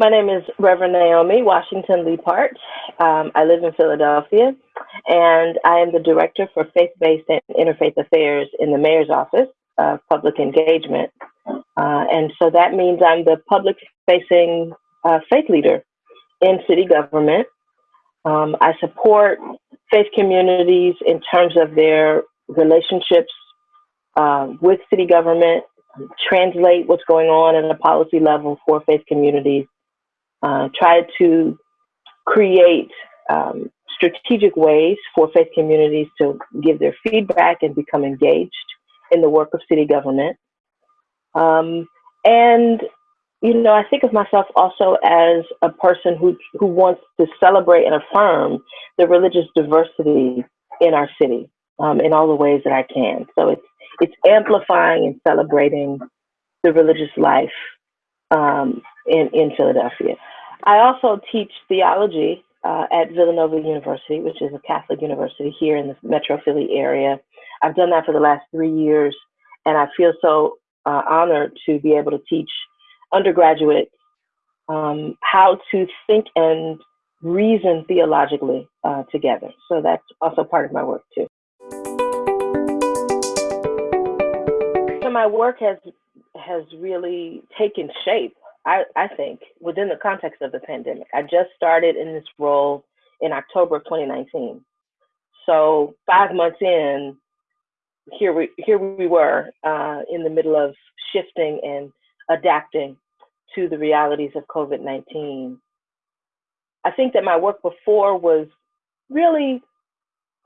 My name is Reverend Naomi Washington Leapheart. Um, I live in Philadelphia, and I am the Director for Faith-Based and Interfaith Affairs in the Mayor's Office of Public Engagement. Uh, and so that means I'm the public-facing uh, faith leader in city government. Um, I support faith communities in terms of their relationships uh, with city government, translate what's going on at a policy level for faith communities, uh, try to create um, strategic ways for faith communities to give their feedback and become engaged in the work of city government. Um, and, you know, I think of myself also as a person who, who wants to celebrate and affirm the religious diversity in our city um, in all the ways that I can. So it's, it's amplifying and celebrating the religious life um, in, in Philadelphia. I also teach theology uh, at Villanova University, which is a Catholic university here in the Metro Philly area. I've done that for the last three years, and I feel so uh, honored to be able to teach undergraduates um, how to think and reason theologically uh, together. So that's also part of my work too. So my work has has really taken shape I, I think, within the context of the pandemic. I just started in this role in October of 2019. So five months in, here we here we were uh, in the middle of shifting and adapting to the realities of COVID-19. I think that my work before was really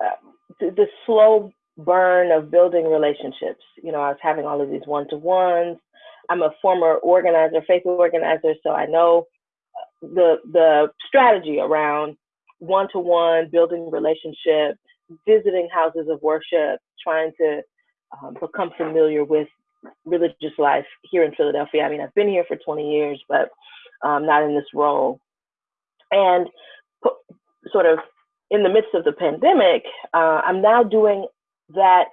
uh, the, the slow burn of building relationships. You know, I was having all of these one-to-ones. I'm a former organizer, faith organizer, so I know the the strategy around one-to-one building relationships, visiting houses of worship, trying to um, become familiar with religious life here in Philadelphia. I mean, I've been here for 20 years, but um, not in this role. And sort of in the midst of the pandemic, uh, I'm now doing that.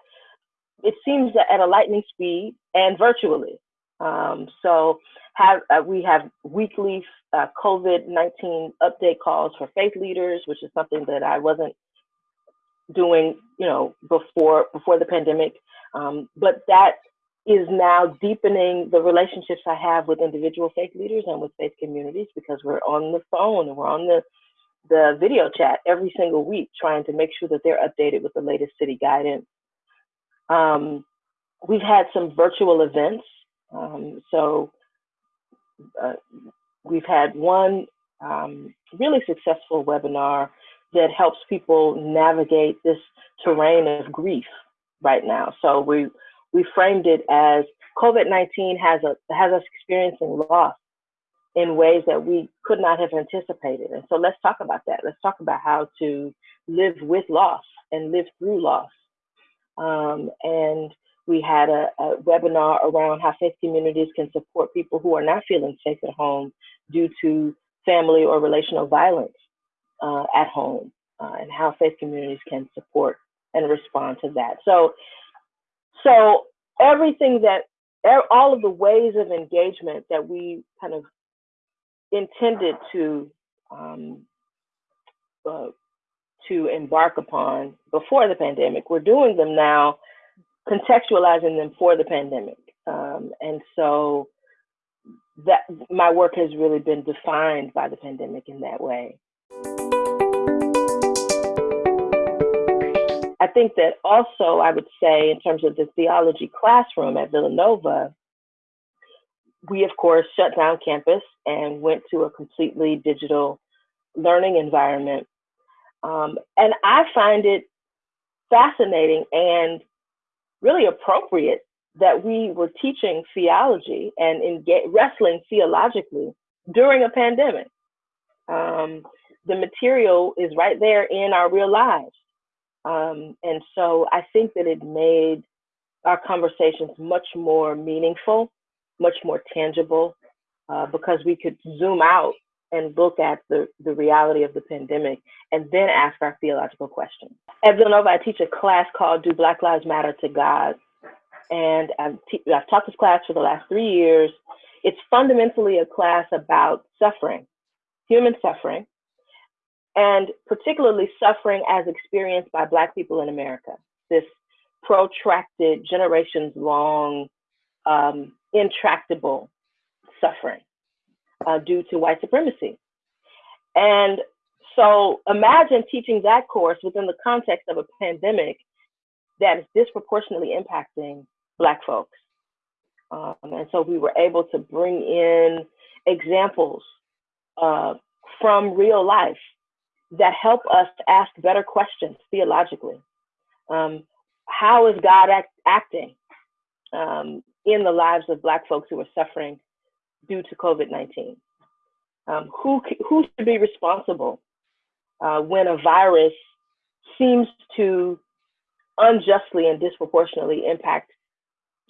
It seems that at a lightning speed and virtually. Um, so have, uh, we have weekly uh, COVID-19 update calls for faith leaders, which is something that I wasn't doing, you know, before before the pandemic. Um, but that is now deepening the relationships I have with individual faith leaders and with faith communities because we're on the phone and we're on the the video chat every single week, trying to make sure that they're updated with the latest city guidance. Um, we've had some virtual events um, so uh, we've had one um, really successful webinar that helps people navigate this terrain of grief right now. So we we framed it as COVID-19 has a has us experiencing loss in ways that we could not have anticipated. And so let's talk about that. Let's talk about how to live with loss and live through loss. Um, and we had a, a, webinar around how faith communities can support people who are not feeling safe at home due to family or relational violence uh, at home, uh, and how faith communities can support and respond to that. So, so everything that all of the ways of engagement that we kind of intended to um, uh, to embark upon before the pandemic, we're doing them now contextualizing them for the pandemic. Um, and so that my work has really been defined by the pandemic in that way. I think that also I would say in terms of the theology classroom at Villanova, we of course shut down campus and went to a completely digital learning environment. Um, and I find it fascinating and really appropriate that we were teaching theology and wrestling theologically during a pandemic. Um, the material is right there in our real lives. Um, and so I think that it made our conversations much more meaningful, much more tangible, uh, because we could zoom out and look at the, the reality of the pandemic and then ask our theological questions. At Villanova, I teach a class called Do Black Lives Matter to God? And I've, I've taught this class for the last three years. It's fundamentally a class about suffering, human suffering, and particularly suffering as experienced by Black people in America. This protracted, generations long, um, intractable suffering uh, due to white supremacy. And so imagine teaching that course within the context of a pandemic that is disproportionately impacting Black folks. Um, and so we were able to bring in examples uh, from real life that help us to ask better questions theologically. Um, how is God act acting um, in the lives of Black folks who are suffering due to COVID-19? Um, who, who should be responsible uh, when a virus seems to unjustly and disproportionately impact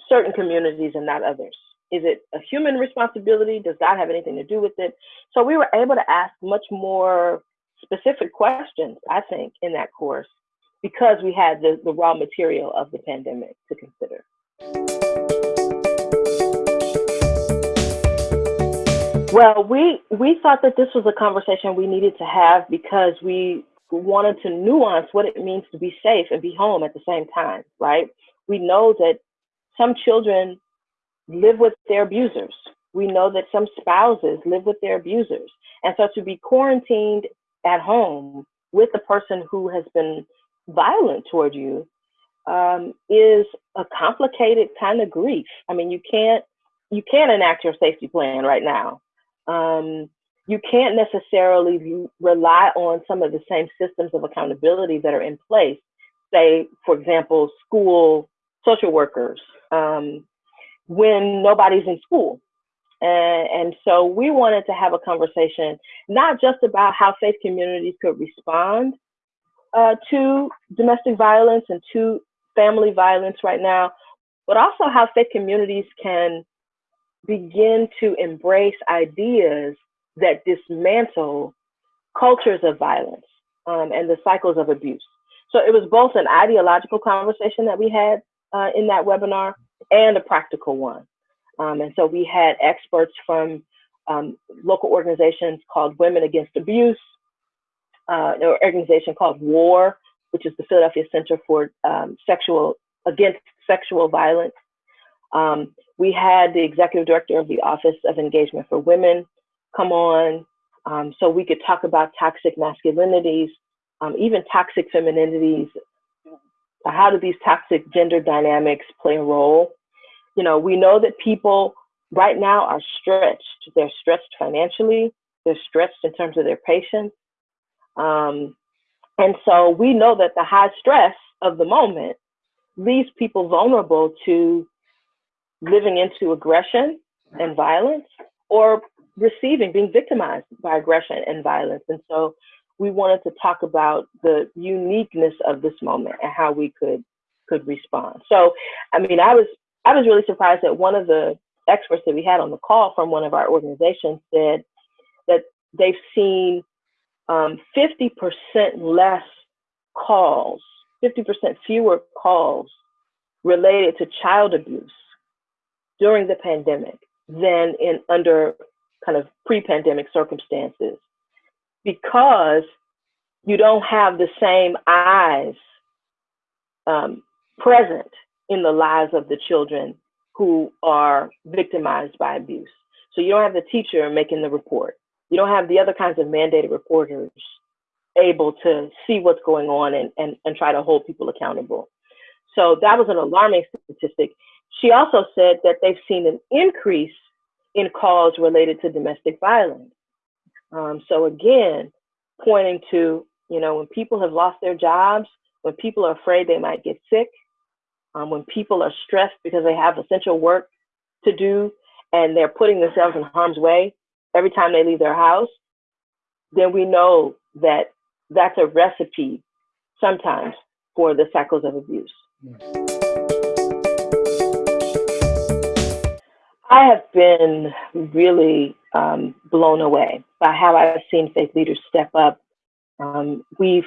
certain communities and not others? Is it a human responsibility? Does God have anything to do with it? So we were able to ask much more specific questions, I think, in that course because we had the, the raw material of the pandemic to consider. Well, we we thought that this was a conversation we needed to have because we wanted to nuance what it means to be safe and be home at the same time, right? We know that some children live with their abusers. We know that some spouses live with their abusers. And so to be quarantined at home with the person who has been violent toward you um, is a complicated kind of grief. I mean, you can't you can't enact your safety plan right now um, you can't necessarily rely on some of the same systems of accountability that are in place. Say, for example, school social workers um, when nobody's in school. And, and, so we wanted to have a conversation, not just about how faith communities could respond uh, to domestic violence and to family violence right now, but also how faith communities can begin to embrace ideas that dismantle cultures of violence um, and the cycles of abuse. So it was both an ideological conversation that we had uh, in that webinar and a practical one. Um, and so we had experts from um, local organizations called Women Against Abuse, uh, an organization called WAR, which is the Philadelphia Center for um, Sexual Against Sexual Violence. Um, we had the executive director of the Office of Engagement for Women come on um, so we could talk about toxic masculinities, um, even toxic femininities. How do these toxic gender dynamics play a role? You know, we know that people right now are stretched. They're stretched financially, they're stretched in terms of their patience. Um, and so we know that the high stress of the moment leaves people vulnerable to living into aggression and violence or receiving, being victimized by aggression and violence. And so we wanted to talk about the uniqueness of this moment and how we could could respond. So, I mean, I was I was really surprised that one of the experts that we had on the call from one of our organizations said that they've seen um, 50% less calls, 50% fewer calls related to child abuse during the pandemic than in under kind of pre-pandemic circumstances because you don't have the same eyes um, present in the lives of the children who are victimized by abuse. So you don't have the teacher making the report. You don't have the other kinds of mandated reporters able to see what's going on and, and, and try to hold people accountable. So that was an alarming statistic. She also said that they've seen an increase in calls related to domestic violence. Um, so again, pointing to, you know, when people have lost their jobs, when people are afraid they might get sick, um, when people are stressed because they have essential work to do and they're putting themselves in harm's way every time they leave their house, then we know that that's a recipe sometimes for the cycles of abuse. I have been really um, blown away by how I've seen faith leaders step up. Um, we've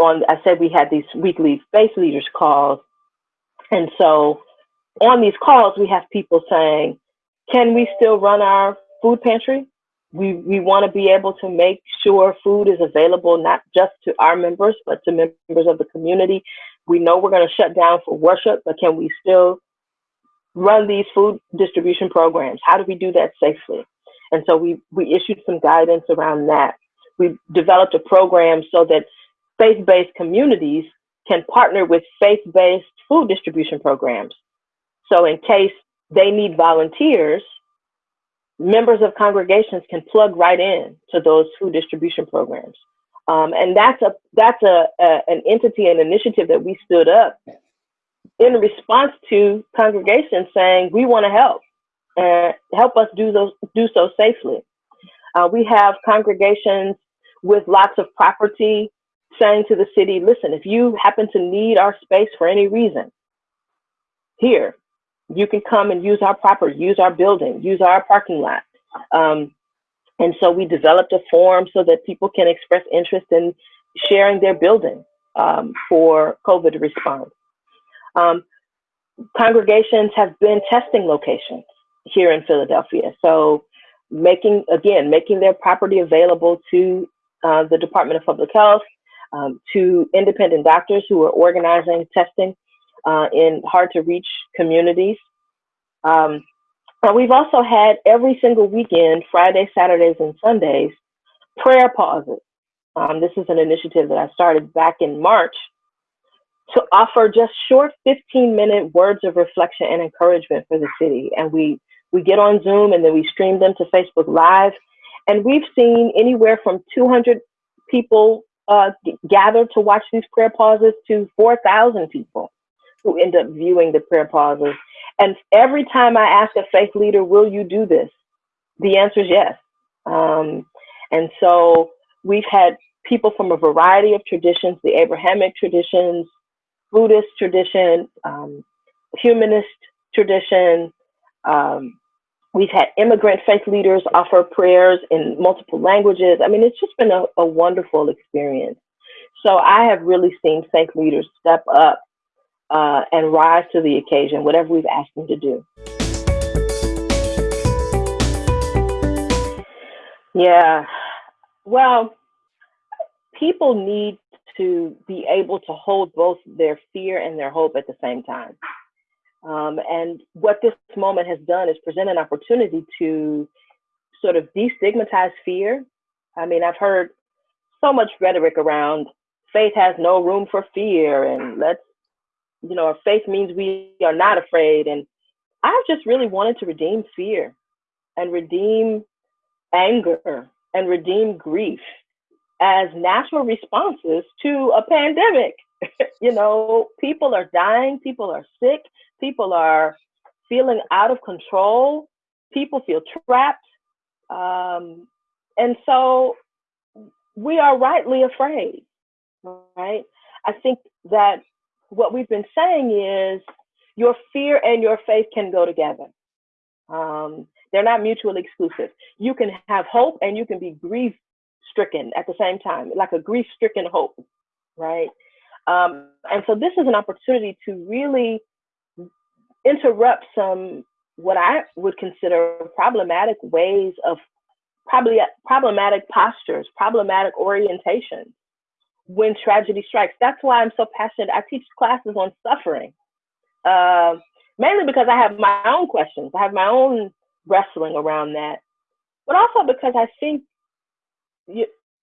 on I said we had these weekly faith leaders calls, and so on these calls we have people saying, can we still run our food pantry? We, we want to be able to make sure food is available not just to our members, but to members of the community. We know we're going to shut down for worship, but can we still run these food distribution programs? How do we do that safely? And so we, we issued some guidance around that. We developed a program so that faith based communities can partner with faith based food distribution programs. So, in case they need volunteers, members of congregations can plug right in to those food distribution programs. Um, and that's a that's a, a, an entity an initiative that we stood up in response to congregations saying we want to help and help us do those do so safely. Uh, we have congregations with lots of property saying to the city, listen, if you happen to need our space for any reason, here, you can come and use our property, use our building, use our parking lot. Um, and so we developed a form so that people can express interest in sharing their building um, for COVID response. Um, congregations have been testing locations here in Philadelphia. So making, again, making their property available to uh, the Department of Public Health, um, to independent doctors who are organizing testing uh, in hard to reach communities. Um, but we've also had every single weekend, Fridays, Saturdays, and Sundays, prayer pauses. Um, this is an initiative that I started back in March to offer just short 15 minute words of reflection and encouragement for the city. And we, we get on Zoom and then we stream them to Facebook Live. And we've seen anywhere from 200 people uh, gather to watch these prayer pauses to 4,000 people who end up viewing the prayer pauses. And every time I ask a faith leader, will you do this? The answer is yes. Um, and so we've had people from a variety of traditions, the Abrahamic traditions, Buddhist tradition, um, humanist tradition. Um, we've had immigrant faith leaders offer prayers in multiple languages. I mean, it's just been a, a wonderful experience. So I have really seen faith leaders step up uh, and rise to the occasion, whatever we've asked them to do. Yeah. Well, people need to be able to hold both their fear and their hope at the same time. Um, and what this moment has done is present an opportunity to sort of destigmatize fear. I mean, I've heard so much rhetoric around faith has no room for fear and let's, you know, faith means we are not afraid. And I've just really wanted to redeem fear and redeem anger and redeem grief as natural responses to a pandemic. you know, people are dying, people are sick, people are feeling out of control, people feel trapped. Um, and so we are rightly afraid, right? I think that what we've been saying is your fear and your faith can go together. Um, they're not mutually exclusive. You can have hope and you can be grief stricken at the same time, like a grief stricken hope, right? Um, and so this is an opportunity to really interrupt some what I would consider problematic ways of probably problematic postures, problematic orientation when tragedy strikes. That's why I'm so passionate. I teach classes on suffering, uh, mainly because I have my own questions. I have my own wrestling around that, but also because I think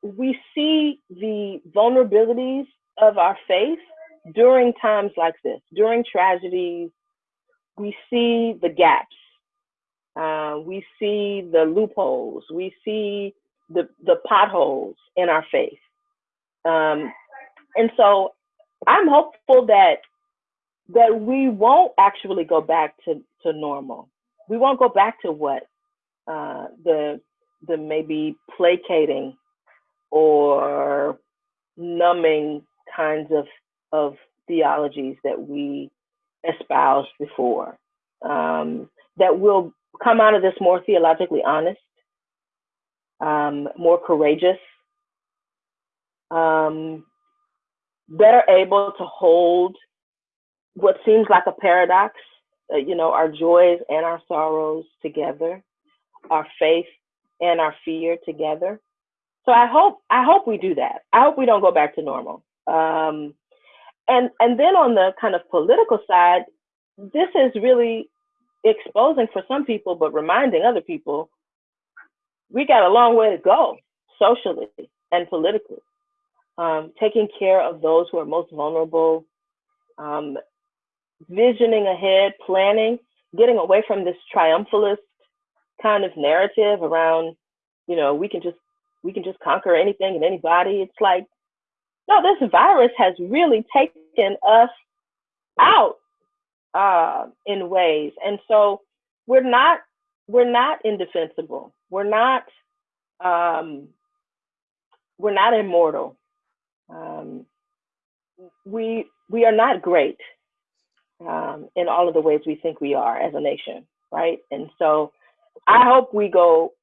we see the vulnerabilities of our faith during times like this, during tragedies. We see the gaps. Uh, we see the loopholes. We see the, the potholes in our faith. Um, and so I'm hopeful that that we won't actually go back to, to normal. We won't go back to what uh, the the maybe placating or numbing kinds of of theologies that we espoused before um, that will come out of this more theologically honest, um, more courageous, um, better able to hold what seems like a paradox uh, you know, our joys and our sorrows together, our faith and our fear together. So I hope I hope we do that. I hope we don't go back to normal. Um, and and then on the kind of political side, this is really exposing for some people, but reminding other people we got a long way to go socially and politically. Um, taking care of those who are most vulnerable, um, visioning ahead, planning, getting away from this triumphalist kind of narrative around, you know, we can just we can just conquer anything and anybody. It's like, no, this virus has really taken us out uh, in ways, and so we're not we're not indefensible. We're not um, we're not immortal. Um, we we are not great um, in all of the ways we think we are as a nation, right? And so I hope we go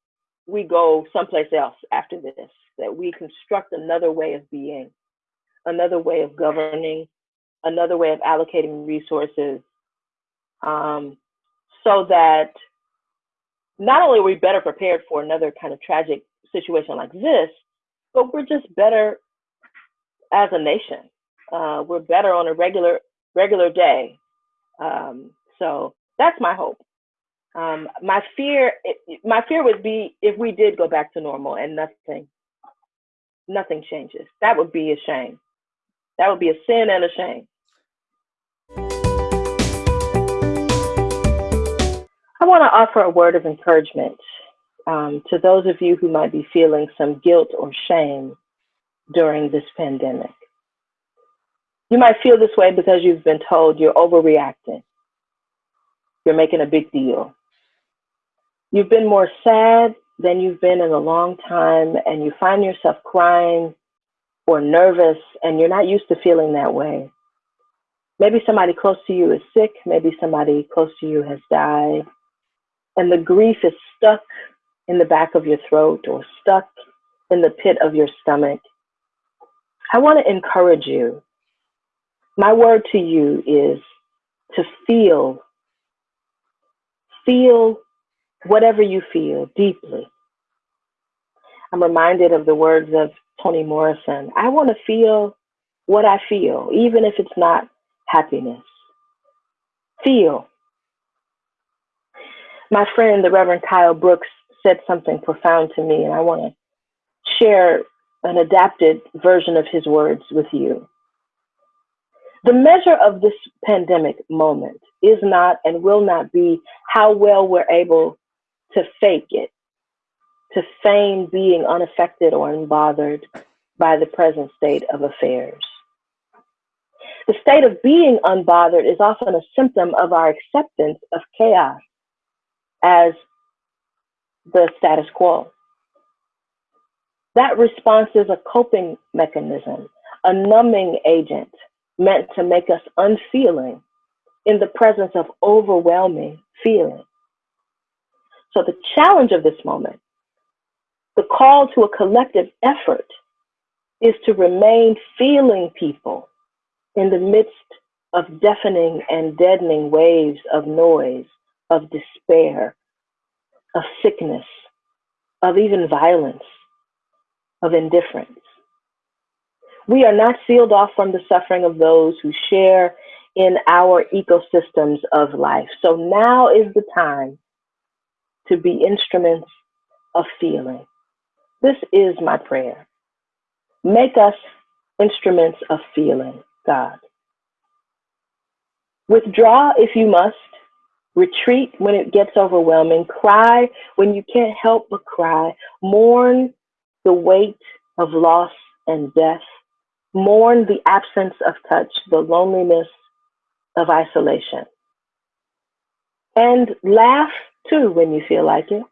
we go someplace else after this, that we construct another way of being, another way of governing, another way of allocating resources, um, so that not only are we better prepared for another kind of tragic situation like this, but we're just better as a nation. Uh, we're better on a regular regular day. Um, so that's my hope. Um, my fear, my fear would be if we did go back to normal and nothing, nothing changes. That would be a shame. That would be a sin and a shame. I want to offer a word of encouragement um, to those of you who might be feeling some guilt or shame during this pandemic. You might feel this way because you've been told you're overreacting. You're making a big deal. You've been more sad than you've been in a long time, and you find yourself crying or nervous, and you're not used to feeling that way. Maybe somebody close to you is sick, maybe somebody close to you has died, and the grief is stuck in the back of your throat or stuck in the pit of your stomach. I want to encourage you. My word to you is to feel, feel whatever you feel deeply. I'm reminded of the words of Toni Morrison. I want to feel what I feel, even if it's not happiness. Feel. My friend, the Reverend Kyle Brooks, said something profound to me, and I want to share an adapted version of his words with you. The measure of this pandemic moment is not and will not be how well we're able to fake it, to feign being unaffected or unbothered by the present state of affairs. The state of being unbothered is often a symptom of our acceptance of chaos as the status quo. That response is a coping mechanism, a numbing agent meant to make us unfeeling in the presence of overwhelming feeling. So the challenge of this moment, the call to a collective effort is to remain feeling people in the midst of deafening and deadening waves of noise, of despair, of sickness, of even violence, of indifference. We are not sealed off from the suffering of those who share in our ecosystems of life. So now is the time to be instruments of feeling. This is my prayer. Make us instruments of feeling, God. Withdraw if you must. Retreat when it gets overwhelming. Cry when you can't help but cry. Mourn the weight of loss and death. Mourn the absence of touch, the loneliness of isolation. And laugh too when you feel like it.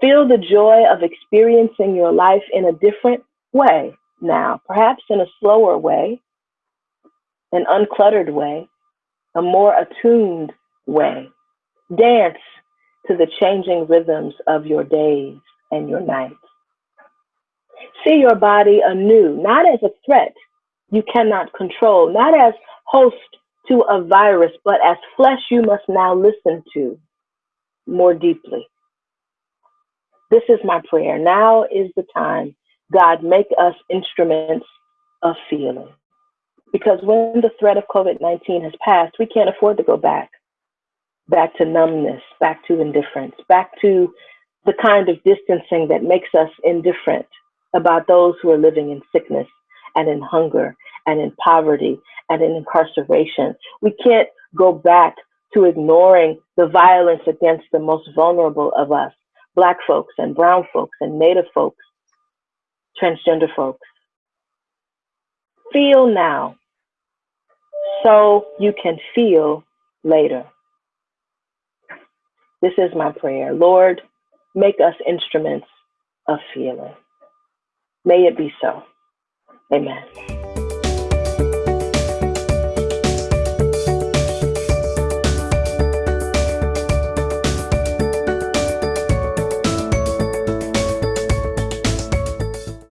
Feel the joy of experiencing your life in a different way now, perhaps in a slower way, an uncluttered way, a more attuned way. Dance to the changing rhythms of your days and your nights. See your body anew, not as a threat you cannot control, not as host to a virus, but as flesh you must now listen to more deeply. This is my prayer. Now is the time. God, make us instruments of feeling. Because when the threat of COVID 19 has passed, we can't afford to go back, back to numbness, back to indifference, back to the kind of distancing that makes us indifferent about those who are living in sickness and in hunger and in poverty and in incarceration. We can't go back to ignoring the violence against the most vulnerable of us, Black folks and Brown folks and Native folks, transgender folks. Feel now so you can feel later. This is my prayer. Lord, make us instruments of feeling. May it be so. Amen.